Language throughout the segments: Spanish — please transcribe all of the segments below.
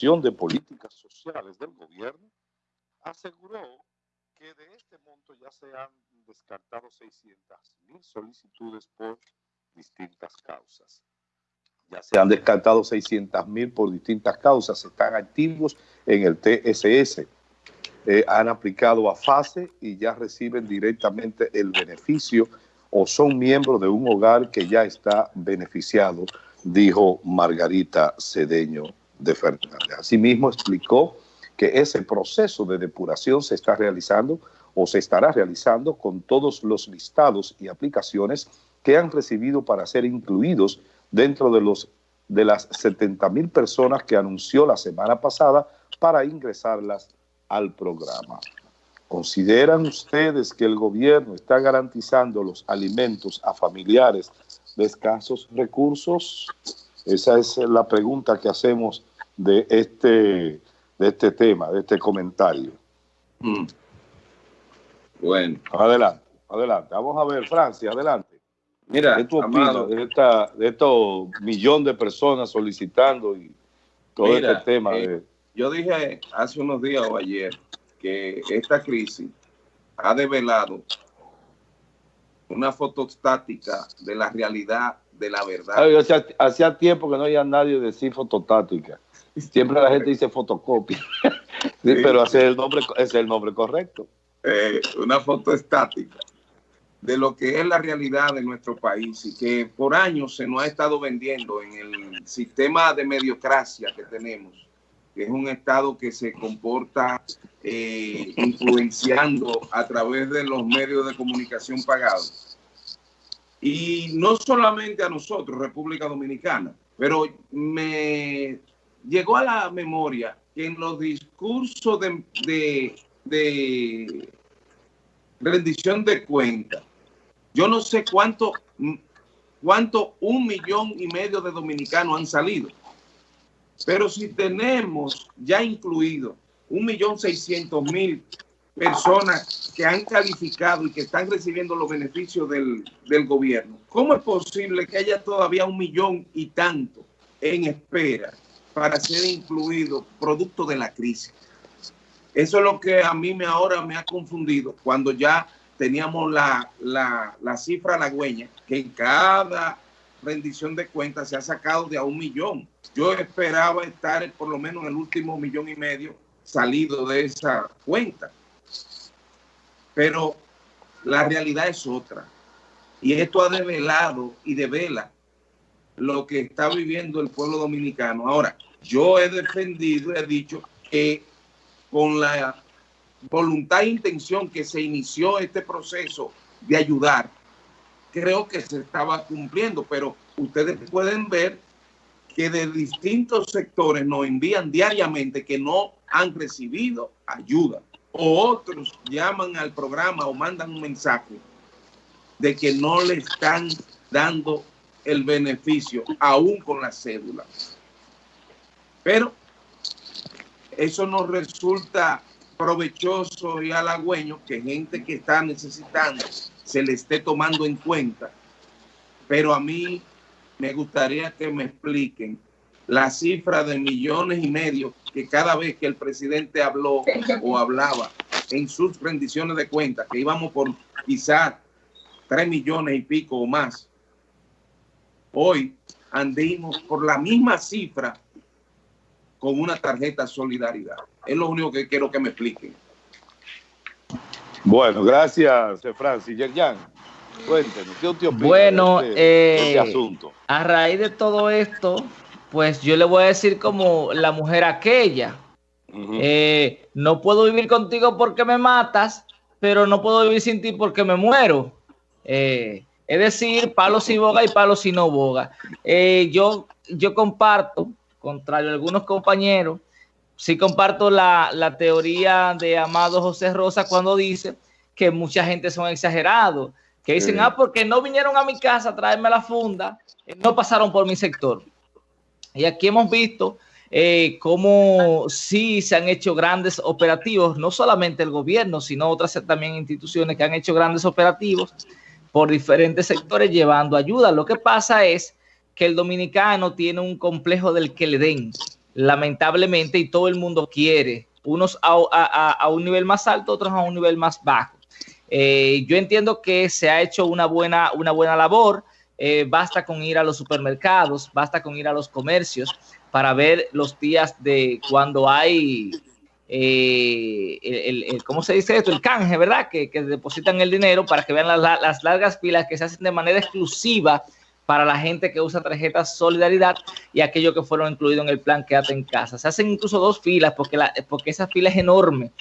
de Políticas Sociales del gobierno, aseguró que de este monto ya se han descartado 600 mil solicitudes por distintas causas. Ya se han descartado 600 mil por distintas causas, están activos en el TSS, eh, han aplicado a fase y ya reciben directamente el beneficio o son miembros de un hogar que ya está beneficiado, dijo Margarita Cedeño de Fernández. Asimismo explicó que ese proceso de depuración se está realizando o se estará realizando con todos los listados y aplicaciones que han recibido para ser incluidos dentro de, los, de las 70 mil personas que anunció la semana pasada para ingresarlas al programa. ¿Consideran ustedes que el gobierno está garantizando los alimentos a familiares de escasos recursos? Esa es la pregunta que hacemos de este, de este tema, de este comentario. Mm. Bueno. Adelante, adelante. Vamos a ver, Francia, adelante. Mira, ¿Qué tú opinas de, esta, de estos millones de personas solicitando y todo este tema? Eh, yo dije hace unos días o ayer que esta crisis ha develado una foto estática de la realidad, de la verdad. hacía, tiempo que no había nadie decir fototática. Siempre la gente dice fotocopia. pero ese es, el nombre, es el nombre correcto. Eh, una foto estática de lo que es la realidad de nuestro país y que por años se nos ha estado vendiendo en el sistema de mediocracia que tenemos, que es un Estado que se comporta eh, influenciando a través de los medios de comunicación pagados. Y no solamente a nosotros, República Dominicana, pero me llegó a la memoria que en los discursos de, de rendición de cuentas yo no sé cuánto, cuánto un millón y medio de dominicanos han salido. Pero si tenemos ya incluido un millón seiscientos mil personas que han calificado y que están recibiendo los beneficios del, del, gobierno, ¿cómo es posible que haya todavía un millón y tanto en espera para ser incluido producto de la crisis? Eso es lo que a mí me ahora me ha confundido cuando ya teníamos la, la, la cifra halagüeña, que en cada rendición de cuentas se ha sacado de a un millón. Yo esperaba estar por lo menos en el último millón y medio salido de esa cuenta. Pero la realidad es otra. Y esto ha develado y devela lo que está viviendo el pueblo dominicano. Ahora, yo he defendido, he dicho que con la voluntad e intención que se inició este proceso de ayudar, creo que se estaba cumpliendo, pero ustedes pueden ver que de distintos sectores nos envían diariamente que no han recibido ayuda o otros llaman al programa o mandan un mensaje de que no le están dando el beneficio aún con la cédula. Pero eso nos resulta provechoso y halagüeño que gente que está necesitando se le esté tomando en cuenta. Pero a mí me gustaría que me expliquen la cifra de millones y medio que cada vez que el presidente habló o hablaba en sus rendiciones de cuentas, que íbamos por quizás tres millones y pico o más, hoy andimos por la misma cifra con una tarjeta solidaridad. Es lo único que quiero que me expliquen. Bueno, gracias, Francis. Yerjan, cuéntenos, ¿qué usted opina bueno, de este, este, asunto? A raíz de todo esto, pues yo le voy a decir como la mujer aquella. Eh, no puedo vivir contigo porque me matas, pero no puedo vivir sin ti porque me muero. Eh, es decir, palo si boga y palo si no boga. Eh, yo, yo comparto contrario a algunos compañeros, sí comparto la, teoría de Amado José Rosa cuando dice que mucha gente son exagerados, que dicen, ah, porque no vinieron a mi casa a traerme la funda, eh, no pasaron por mi sector. Y aquí hemos visto eh, cómo sí se han hecho grandes operativos, no solamente el gobierno, sino otras también instituciones que han hecho grandes operativos por diferentes sectores llevando ayuda. Lo que pasa es que el dominicano tiene un complejo del que le den. lamentablemente, y todo el mundo quiere, unos a, un nivel más alto, otros a un nivel más bajo. Eh, yo entiendo que se ha hecho una buena, una buena labor. Eh, basta con ir a los supermercados, basta con ir a los comercios para ver los días de cuando hay, eh, ¿cómo se dice esto? El canje, ¿verdad? Que, depositan el dinero para que vean las, largas filas que se hacen de manera exclusiva para la gente que usa tarjetas Solidaridad y aquellos que fueron incluidos en el plan Quédate en casa. Se hacen incluso dos filas porque, porque esa fila es enorme,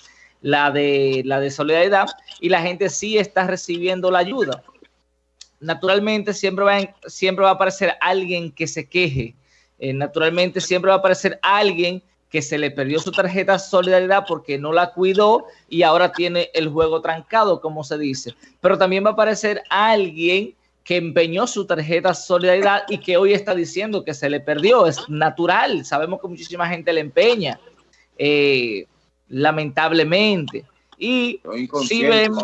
la de, la de Solidaridad, y la gente sí está recibiendo la ayuda. Naturalmente siempre va, siempre va a aparecer alguien que se queje. Eh, naturalmente siempre va a aparecer alguien que se le perdió su tarjeta Solidaridad porque no la cuidó y ahora tiene el juego trancado, como se dice. Pero también va a aparecer alguien que empeñó su tarjeta Solidaridad y que hoy está diciendo que se le perdió. Es natural, sabemos que muchísima gente le empeña, eh, lamentablemente. Y si vemos,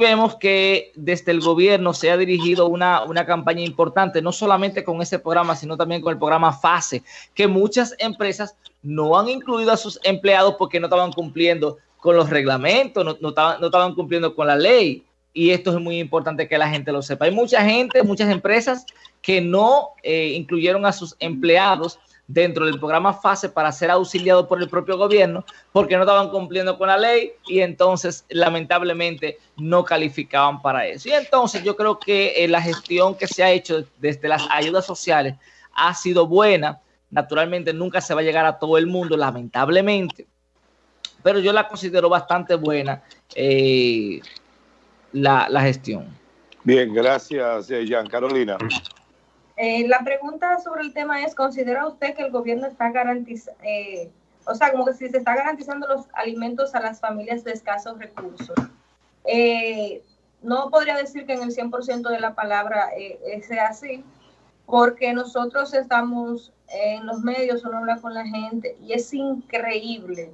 vemos que desde el gobierno se ha dirigido una, una campaña importante, no solamente con ese programa, sino también con el programa FASE, que muchas empresas no han incluido a sus empleados porque no estaban cumpliendo con los reglamentos, no, no, estaban, no estaban cumpliendo con la ley y esto es muy importante que la gente lo sepa. Hay mucha gente, muchas empresas que no eh, incluyeron a sus empleados dentro del programa FASE para ser auxiliados por el propio gobierno porque no estaban cumpliendo con la ley y entonces lamentablemente no calificaban para eso. Y entonces yo creo que eh, la gestión que se ha hecho desde las ayudas sociales ha sido buena. Naturalmente nunca se va a llegar a todo el mundo, lamentablemente, pero yo la considero bastante buena. Eh, la, gestión. Bien, gracias, eh, Jean. Carolina. Eh, la pregunta sobre el tema es, ¿considera usted que el gobierno está garantizando, eh, o sea, como que si se está garantizando los alimentos a las familias de escasos recursos? no podría decir que en el 100% de la palabra sea así, porque nosotros estamos en los medios, uno habla con la gente y es increíble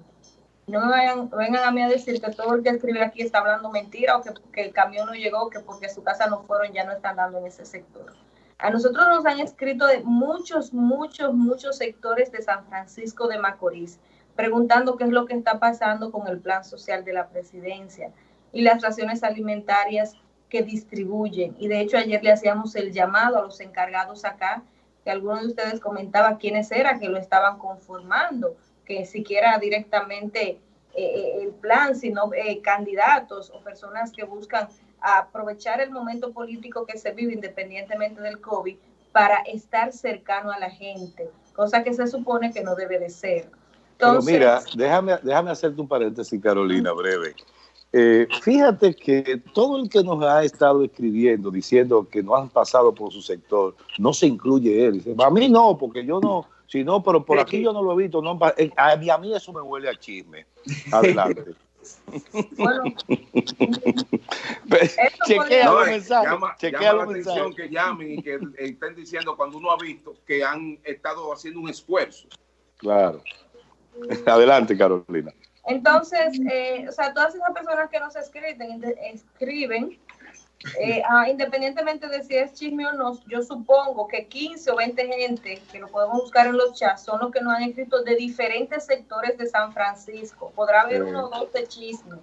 no me vayan, vengan a mí a decir que todo el que escribe aquí está hablando mentira o que, el camión no llegó, que porque su casa no fueron, ya no están dando en ese sector. A nosotros nos han escrito de muchos, muchos, muchos sectores de San Francisco de Macorís, preguntando qué es lo que está pasando con el plan social de la presidencia y las raciones alimentarias que distribuyen. Y de hecho ayer le hacíamos el llamado a los encargados acá, que algunos de ustedes comentaba quiénes eran que lo estaban conformando que siquiera directamente eh, eh, el plan, sino eh, candidatos o personas que buscan aprovechar el momento político que se vive independientemente del COVID para estar cercano a la gente, cosa que se supone que no debe de ser. Pero mira, déjame, déjame hacerte un paréntesis, Carolina, breve. Fíjate que todo el que nos ha estado escribiendo diciendo que no han pasado por su sector, no se incluye él. Dice, a mí no, porque yo no, si no, pero por aquí yo no lo he visto. No, a, mí, a mí eso me huele a chisme. Adelante. Bueno, chequea los mensajes. Llama, chequea llama la atención que llamen y que estén diciendo cuando uno ha visto que han estado haciendo un esfuerzo. Claro. Adelante, Carolina. Entonces, eh, o sea, todas esas personas que nos escriben, escriben eh, ah, independientemente de si es chisme o no, yo supongo que 15 o 20 gente que lo podemos buscar en los chats son los que nos han escrito de diferentes sectores de San Francisco. Podrá haber uno o dos de chisme.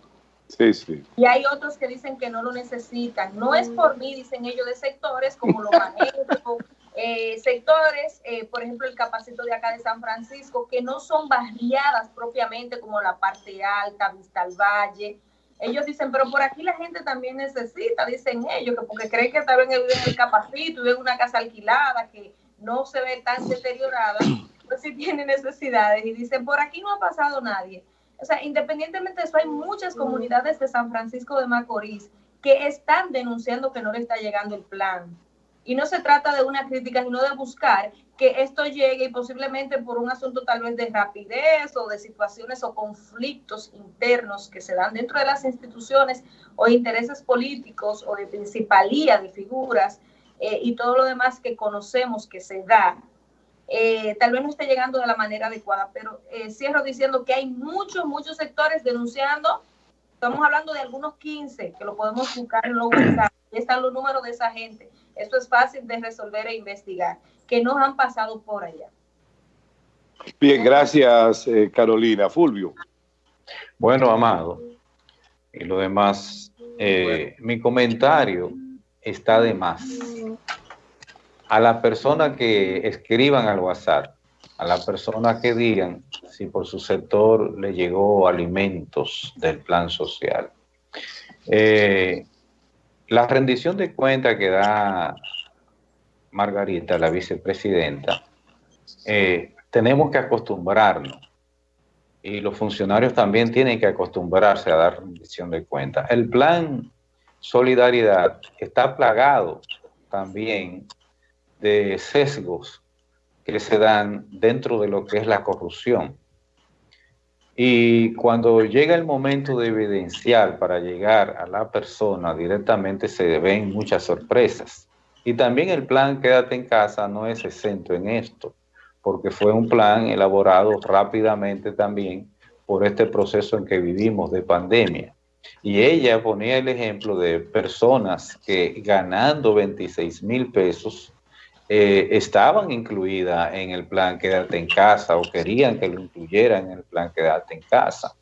Sí, sí. Y hay otros que dicen que no lo necesitan. No es por mí, dicen ellos, de sectores como los manejo, eh, sectores, eh, por ejemplo, el capacito de acá de San Francisco, que no son barriadas propiamente como la parte alta, Vista al Valle, ellos dicen, pero por aquí la gente también necesita, dicen ellos, que porque creen que en el, en el capacito y en una casa alquilada que no se ve tan deteriorada, pues sí tiene necesidades. Y dicen, por aquí no ha pasado nadie. O sea, independientemente de eso, hay muchas comunidades de San Francisco de Macorís que están denunciando que no le está llegando el plan. Y no se trata de una crítica, sino de buscar que esto llegue y posiblemente por un asunto tal vez de rapidez o de situaciones o conflictos internos que se dan dentro de las instituciones o intereses políticos o de principalía de figuras eh, y todo lo demás que conocemos que se da, eh, tal vez no esté llegando de la manera adecuada, pero eh, cierro diciendo que hay muchos, muchos sectores denunciando, estamos hablando de algunos 15 que lo podemos buscar en los están los números de esa gente esto es fácil de resolver e investigar, que nos han pasado por allá. Bien, gracias eh, Carolina. Fulvio. Bueno, Amado, y lo demás, eh, mi comentario está de más. A la persona que escriban al WhatsApp, a la persona que digan si por su sector le llegó alimentos del plan social. Eh, la rendición de cuenta que da Margarita, la vicepresidenta, eh, tenemos que acostumbrarnos y los funcionarios también tienen que acostumbrarse a dar rendición de cuenta. El plan Solidaridad está plagado también de sesgos que se dan dentro de lo que es la corrupción. Y cuando llega el momento de evidenciar para llegar a la persona directamente se ven muchas sorpresas. Y también el plan Quédate en casa no es exento en esto, porque fue un plan elaborado rápidamente también por este proceso en que vivimos de pandemia. Y ella ponía el ejemplo de personas que ganando 26 mil pesos eh, estaban incluidas en el plan Quédate en casa o querían que lo incluyeran en el plan Quédate en casa.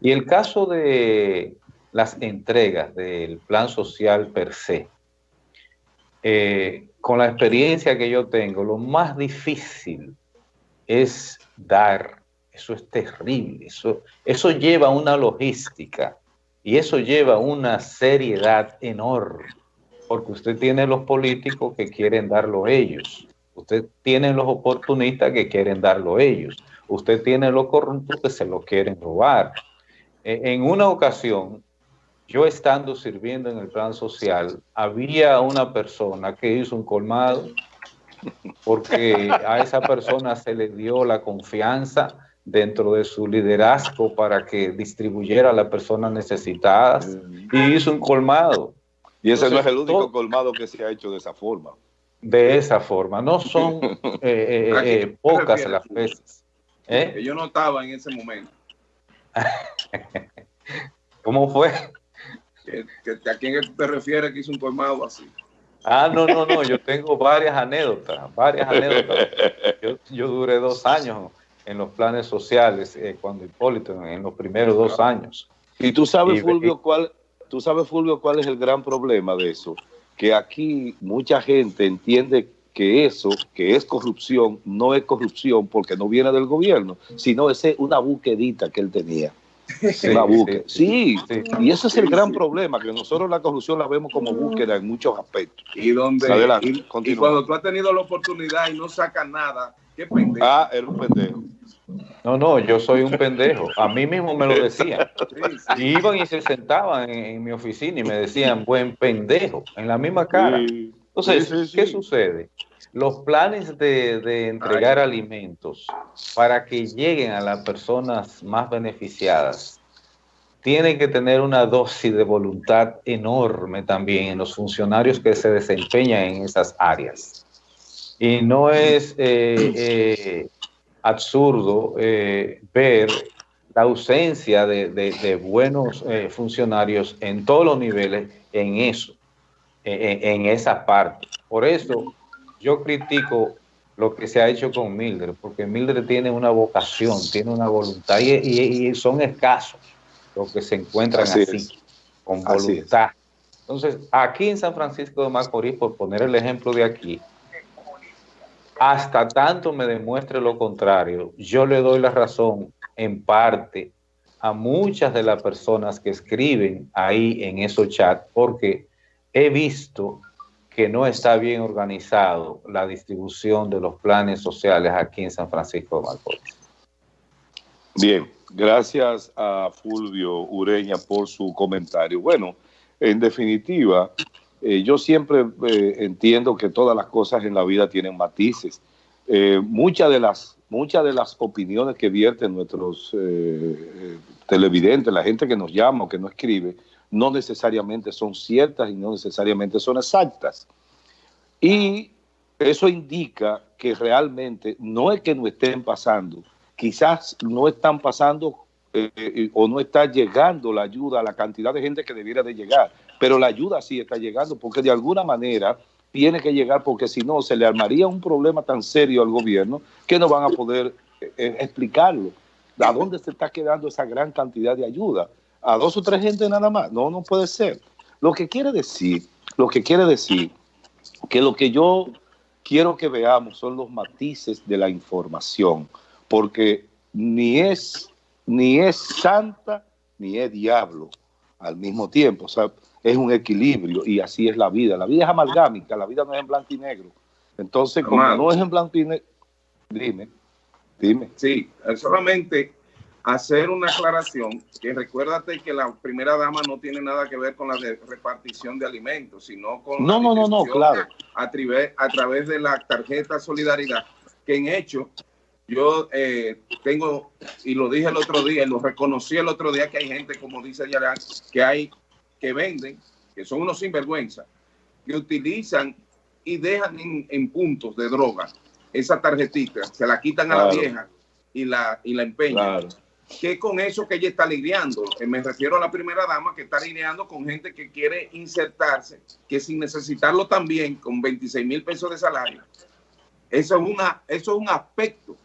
Y el caso de las entregas del plan social per se, eh, con la experiencia que yo tengo, lo más difícil es dar. Eso es terrible. Eso, eso lleva una logística y eso lleva una seriedad enorme. Porque usted tiene los políticos que quieren darlo ellos. Usted tiene los oportunistas que quieren darlo ellos. Usted tiene los corruptos que se lo quieren robar. E, en una ocasión, yo estando sirviendo en el plan social, había una persona que hizo un colmado porque a esa persona se le dio la confianza dentro de su liderazgo para que distribuyera a las personas necesitadas y hizo un colmado. Y ese no es el único colmado que se ha hecho de esa forma. De esa forma, no son eh, eh, eh, pocas las veces. yo no estaba en ese momento. ¿Cómo fue? ¿A quién te refieres que hizo un colmado así? Ah, no, no, no, yo tengo varias anécdotas, varias anécdotas. Yo, duré dos años en los planes sociales, eh, cuando Hipólito, en los primeros dos años. Y tú sabes, Fulvio, cuál, tú sabes, Fulvio, cuál es el gran problema de eso, que aquí mucha gente entiende que eso, que es corrupción, no es corrupción porque no viene del gobierno, sino es una buquedita que él tenía. Sí, una búsqueda. Sí, y ese es el gran problema, que nosotros la corrupción la vemos como búsqueda en muchos aspectos. Y donde y, cuando tú has tenido la oportunidad y no sacas nada, qué pendejo. Ah, era un pendejo. No, no, yo soy un pendejo. A mí mismo me lo decían. iban y se sentaban en, mi oficina y me decían, buen pendejo, en la misma cara. Entonces, ¿qué sucede? Los planes de, entregar alimentos para que lleguen a las personas más beneficiadas tienen que tener una dosis de voluntad enorme también en los funcionarios que se desempeñan en esas áreas. Y no es eh, eh, absurdo eh, ver la ausencia de, buenos funcionarios en todos los niveles en eso, en, en esa parte. Por eso yo critico lo que se ha hecho con Mildred, porque Mildred tiene una vocación, tiene una voluntad y, son escasos los que se encuentran así, con voluntad. Entonces, aquí en San Francisco de Macorís, por poner el ejemplo de aquí, hasta tanto me demuestre lo contrario, yo le doy la razón en parte a muchas de las personas que escriben ahí en esos chats, porque he visto que no está bien organizado la distribución de los planes sociales aquí en San Francisco de Macorís. Bien, gracias a Fulvio Ureña por su comentario. Bueno, en definitiva, eh, yo siempre eh, entiendo que todas las cosas en la vida tienen matices. Eh, muchas, de las, muchas de las opiniones que vierten nuestros televidentes, la gente que nos llama o que nos escribe, no necesariamente son ciertas y no necesariamente son exactas. Y eso indica que realmente no es que no estén pasando, quizás no están pasando eh, eh, o no está llegando la ayuda a la cantidad de gente que debiera de llegar, pero la ayuda sí está llegando porque de alguna manera tiene que llegar porque si no se le armaría un problema tan serio al gobierno que no van a poder eh, explicarlo. ¿A dónde se está quedando esa gran cantidad de ayuda? ¿A dos o tres gente nada más? No, no puede ser. Lo que quiere decir, lo que quiere decir que lo que yo quiero que veamos son los matices de la información, porque ni es, ni es santa ni es diablo al mismo tiempo. O sea, es un equilibrio y así es la vida. La vida es amalgámica, la vida no es en blanco y negro. Entonces, como no es en blanco y negro, dime, dime. Sí, solamente hacer una aclaración, que recuérdate que la primera dama no tiene nada que ver con la repartición de alimentos, sino con no, no, no, no, claro. a, través, a través de la tarjeta Solidaridad, que en hecho yo eh, tengo, y lo dije el otro día, y lo reconocí el otro día, que hay gente, como dice Yarán, que hay que venden, que son unos sinvergüenza, que utilizan y dejan en, puntos de droga esa tarjetita, se la quitan a la vieja y la, y la empeñan. Que con eso que ella está lidiando, eh, me refiero a la primera dama que está lidiando con gente que quiere insertarse, que sin necesitarlo también, con 26 mil pesos de salario. Eso es, una, eso es un aspecto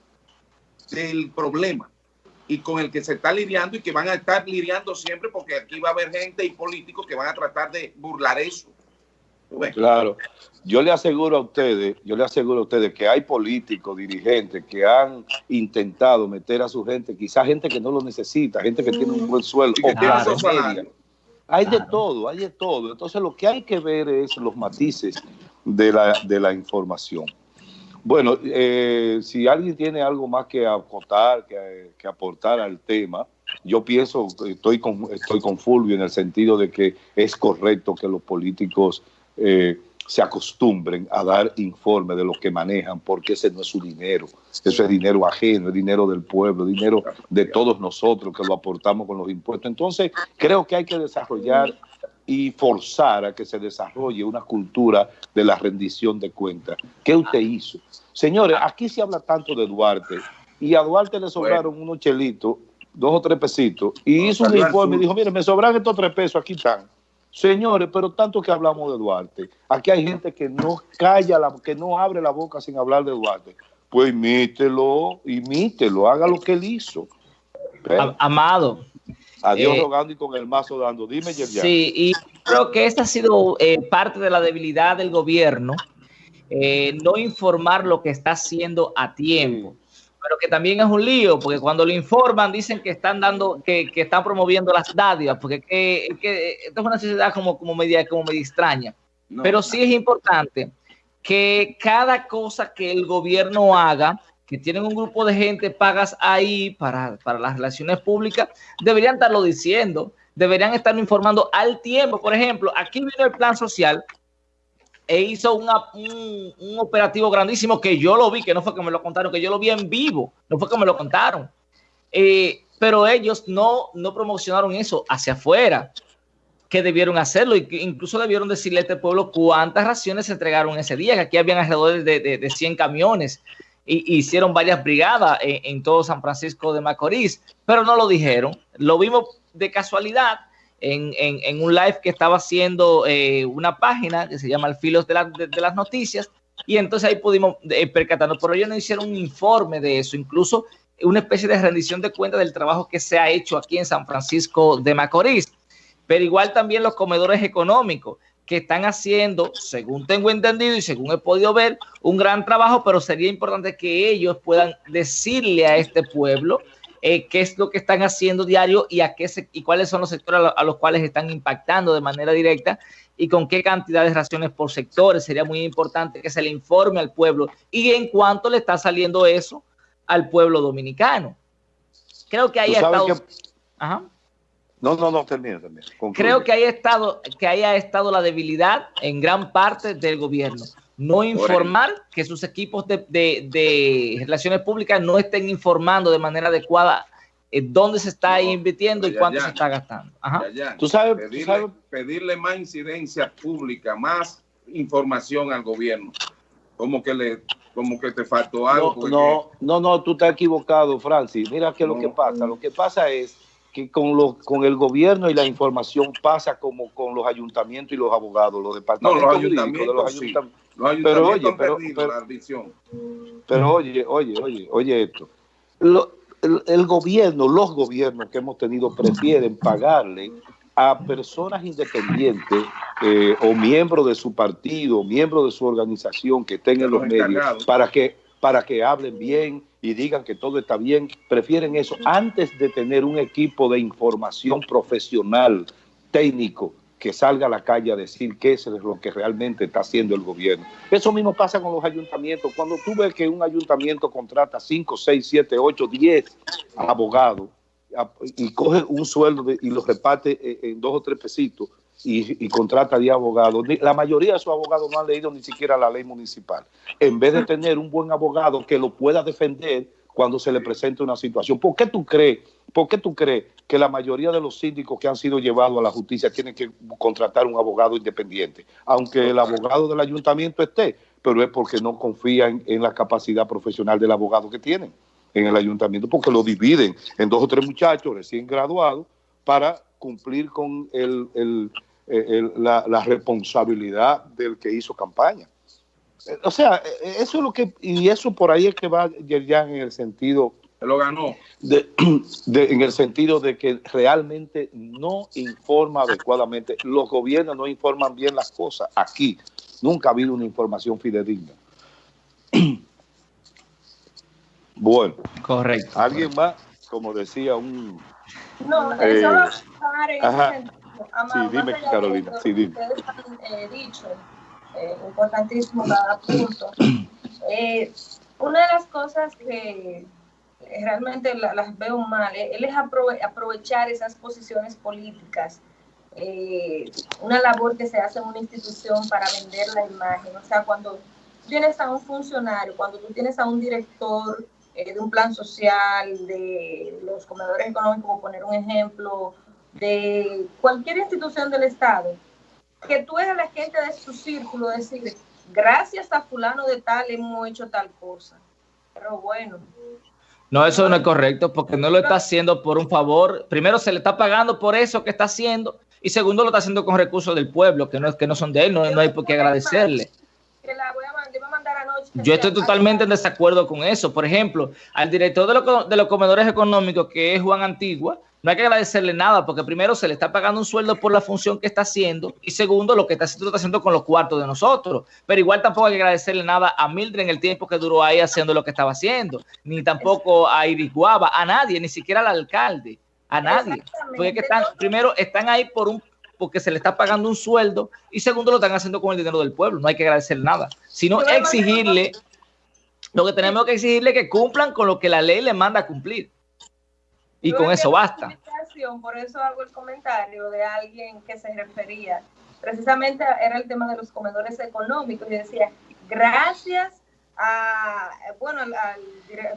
del problema y con el que se está lidiando y que van a estar lidiando siempre porque aquí va a haber gente y políticos que van a tratar de burlar eso. Claro, yo le aseguro a ustedes, yo le aseguro a ustedes que hay políticos, dirigentes que han intentado meter a su gente, quizás gente que no lo necesita, gente que tiene un buen sueldo, Hay de todo, hay de todo. Entonces lo que hay que ver es los matices de la, de la información. Bueno, eh, si alguien tiene algo más que acotar, que, aportar al tema, yo pienso, estoy con, estoy con Fulvio en el sentido de que es correcto que los políticos eh, se acostumbren a dar informe de lo que manejan, porque ese no es su dinero, eso es dinero ajeno, es dinero del pueblo, dinero de todos nosotros que lo aportamos con los impuestos. Entonces, creo que hay que desarrollar y forzar a que se desarrolle una cultura de la rendición de cuentas. ¿Qué usted hizo? Señores, aquí se habla tanto de Duarte y a Duarte le sobraron unos chelitos, dos o tres pesitos, y hizo un informe y dijo, mire, me sobran estos tres pesos, aquí están. Señores, pero tanto que hablamos de Duarte, aquí hay gente que no calla, la, que no abre la boca sin hablar de Duarte. Pues imítelo, imítelo, haga lo que él hizo. Amado, Adiós eh, rogando y con el mazo dando. Dime, Yerjan. Sí, y creo que esta ha sido eh, parte de la debilidad del gobierno, eh, no informar lo que está haciendo a tiempo. Pero que también es un lío, porque cuando lo informan dicen que están dando, que, que están promoviendo las dádivas, porque que, esto es una sociedad como, como, media, como media extraña. Pero sí es importante que cada cosa que el gobierno haga que tienen un grupo de gente pagas ahí para, las relaciones públicas, deberían estarlo diciendo, deberían estar informando al tiempo. Por ejemplo, aquí vino el plan social e hizo un, operativo grandísimo que yo lo vi, que no fue que me lo contaron, que yo lo vi en vivo, no fue que me lo contaron. Eh, pero ellos no, no promocionaron eso hacia afuera, que debieron hacerlo, y incluso debieron decirle a este pueblo cuántas raciones se entregaron ese día, que aquí habían alrededor de, de, de 100 camiones hicieron varias brigadas en, todo San Francisco de Macorís, pero no lo dijeron. Lo vimos de casualidad en, un live que estaba haciendo eh, una página que se llama El Filos de, las Noticias, y entonces ahí pudimos eh, percatarnos, pero ellos no hicieron un informe de eso, incluso una especie de rendición de cuentas del trabajo que se ha hecho aquí en San Francisco de Macorís. Pero igual también los comedores económicos que están haciendo, según tengo entendido y según he podido ver, un gran trabajo, pero sería importante que ellos puedan decirle a este pueblo eh, qué es lo que están haciendo diario y, a qué y cuáles son los sectores a, los cuales están impactando de manera directa y con qué cantidad de raciones por sectores. Sería muy importante que se le informe al pueblo y en cuánto le está saliendo eso al pueblo dominicano. Creo que ahí ha estado... Ajá. No, no, no, termina, también. Creo que haya estado, que haya estado la debilidad en gran parte del gobierno. No informar que sus equipos de, relaciones públicas no estén informando de manera adecuada eh, dónde se está invirtiendo y cuánto se está gastando. ¿Tú, sabes, pedirle, pedirle más incidencia pública, más información al gobierno. Como que le como que te faltó algo. No, no, no, tú estás equivocado, Francis. Mira qué es lo que pasa. Lo que pasa es que con, lo, con el gobierno y la información pasa como con los ayuntamientos y los abogados, los departamentos no, los ayuntamientos, de los ayuntamientos. pero oye, pero, pero, pero, oye, oye, oye, oye esto. el, gobierno, los gobiernos que hemos tenido prefieren pagarle a personas independientes eh, o miembros de su partido, miembros de su organización que estén en los medios para que, para que hablen bien y digan que todo está bien, prefieren eso antes de tener un equipo de información profesional, técnico, que salga a la calle a decir qué es lo que realmente está haciendo el gobierno. Eso mismo pasa con los ayuntamientos. Cuando tú ves que un ayuntamiento contrata 5, 6, 7, 8, 10 abogados y coge un sueldo y los reparte eh, en dos o tres pesitos y, contrata 10 abogados, la mayoría de esos abogados no han leído ni siquiera la ley municipal. En vez de tener un buen abogado que lo pueda defender cuando se le presente una situación. ¿Por qué tú crees, por qué tú crees que la mayoría de los síndicos que han sido llevados a la justicia tienen que contratar un abogado independiente? Aunque el abogado del ayuntamiento esté, pero es porque no confían en la capacidad profesional del abogado que tienen en el ayuntamiento, porque lo dividen en dos o tres muchachos recién graduados para cumplir con la, la responsabilidad del que hizo campaña o sea, eso es lo que, y eso por ahí es que va ya en el sentido. Lo ganó. De, en el sentido de que realmente no informa adecuadamente. Los gobiernos no informan bien las cosas. Aquí nunca ha habido una información fidedigna. Bueno. Correcto. ¿Alguien más? Como decía un... No, eh, eso ajá. Sí, dime, Carolina. Sí, dime. Ustedes han eh, dicho eh, importantísimo cada punto. Eh, una de las cosas que realmente las veo mal, eh, él es aprovechar esas posiciones políticas, una labor que se hace en una institución para vender la imagen. O sea, cuando tienes a un funcionario, cuando tú tienes a un director de un plan social, de los comedores económicos, por poner un ejemplo, de cualquier institución del Estado, que tú eres la gente de su círculo, decir, gracias a fulano de tal hemos hecho tal cosa. Pero bueno. No, eso no es correcto, porque no lo está haciendo por un favor. Primero, se le está pagando por eso que está haciendo, y segundo, lo está haciendo con recursos del pueblo, que no, que no son de él, no, no hay por qué agradecerle. Yo estoy totalmente en desacuerdo con eso. Por ejemplo, al director de, de los comedores económicos, que es Juan Antigua, no hay que agradecerle nada, porque primero se le está pagando un sueldo por la función que está haciendo, y segundo, lo que está haciendo, está haciendo con los cuartos de nosotros. Pero igual tampoco hay que agradecerle nada a Mildred en el tiempo que duró ahí haciendo lo que estaba haciendo, ni tampoco a Iris Guava, a nadie, ni siquiera al alcalde, a nadie. Porque que están, primero están ahí por un porque se le está pagando un sueldo y segundo lo están haciendo con el dinero del pueblo. No hay que agradecerle nada, sino exigirle, lo que tenemos que exigirle que cumplan con lo que la ley le manda a cumplir. Y con eso basta. Por eso hago el comentario de alguien que se refería, precisamente era el tema de los comedores económicos, y decía, gracias a, bueno, al,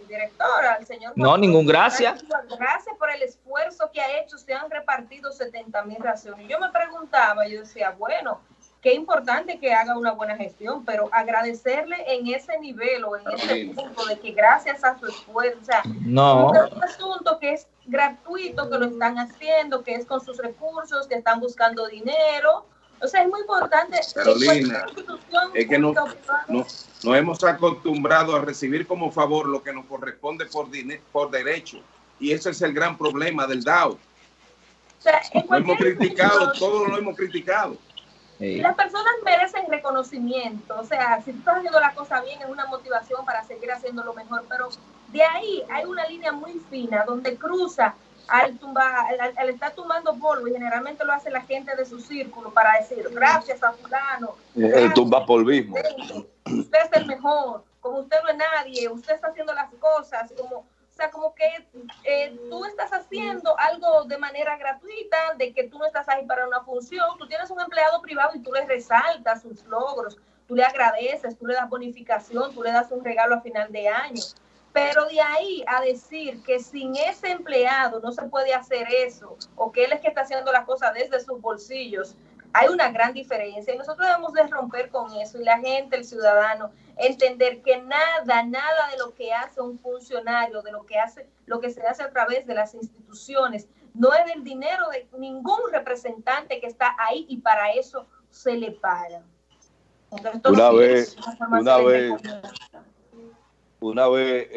director, al señor. No, ningún gracias. Gracias por el esfuerzo que ha hecho, se han repartido 70 mil raciones. Yo me preguntaba, yo decía, bueno, qué importante que haga una buena gestión, pero agradecerle en ese nivel o en ese punto de que gracias a su esfuerzo, o sea, no. un asunto que es gratuito, que lo están haciendo, que es con sus recursos, que están buscando dinero. O sea, es muy importante. Carolina, es que no, nos hemos acostumbrado a recibir como favor lo que nos corresponde por, por derecho. Y ese es el gran problema del DAO. O sea, lo hemos criticado, todo lo hemos criticado. Las personas merecen reconocimiento, o sea, si tú estás haciendo la cosa bien es una motivación para seguir haciendo lo mejor, pero de ahí hay una línea muy fina donde cruza al, tumba, al, estar tumbando polvo y generalmente lo hace la gente de su círculo para decir gracias a fulano. El tumba polvismo. Usted es el mejor, como usted no es nadie, usted está haciendo las cosas, como o sea, como que eh, tú estás haciendo algo de manera gratuita, de que tú no estás ahí para una función, tú tienes un empleado privado y tú le resaltas sus logros, tú le agradeces, tú le das bonificación, tú le das un regalo a final de año. Pero de ahí a decir que sin ese empleado no se puede hacer eso, o que él es que está haciendo las cosas desde sus bolsillos, hay una gran diferencia y nosotros debemos de romper con eso y la gente, el ciudadano, entender que nada, nada de lo que hace un funcionario, de lo que hace, lo que se hace a través de las instituciones, no es del dinero de ningún representante que está ahí y para eso se le paga. una vez, una vez, una vez